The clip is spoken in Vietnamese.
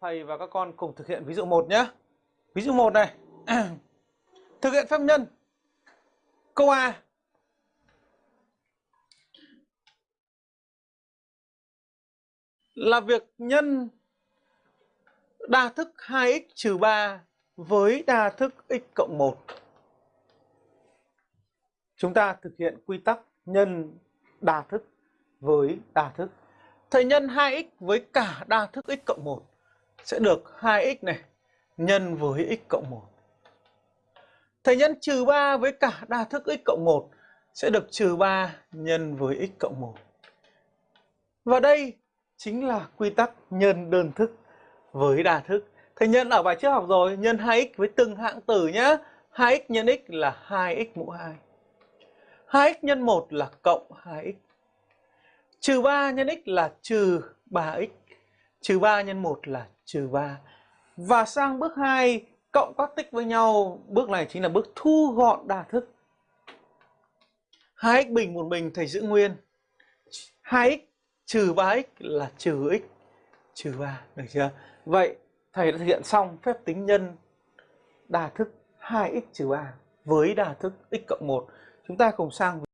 thầy và các con cùng thực hiện ví dụ 1 nhé. Ví dụ 1 này. thực hiện phép nhân. Câu A. Là việc nhân đa thức 2x trừ 3 với đa thức x cộng 1. Chúng ta thực hiện quy tắc nhân đa thức với đa thức. Thầy nhân 2x với cả đa thức x cộng 1 sẽ được 2x này nhân với x cộng 1. Thầy nhân trừ 3 với cả đa thức x cộng 1 sẽ được trừ 3 nhân với x cộng 1. Và đây chính là quy tắc nhân đơn thức với đa thức. Thầy nhân ở bài trước học rồi, nhân 2x với từng hạng tử nhé. 2x nhân x là 2x mũ 2. 2x nhân 1 là cộng 2x. Trừ 3 nhân x là trừ 3x. Trừ 3 nhân 1 là trừ 3. Và sang bước 2, cộng các tích với nhau. Bước này chính là bước thu gọn đa thức. 2x bình một bình thầy giữ nguyên. 2x trừ 3x là trừ x trừ 3. Được chưa? Vậy thầy đã thực hiện xong phép tính nhân đa thức 2x trừ 3 với đa thức x cộng 1. Chúng ta cùng sang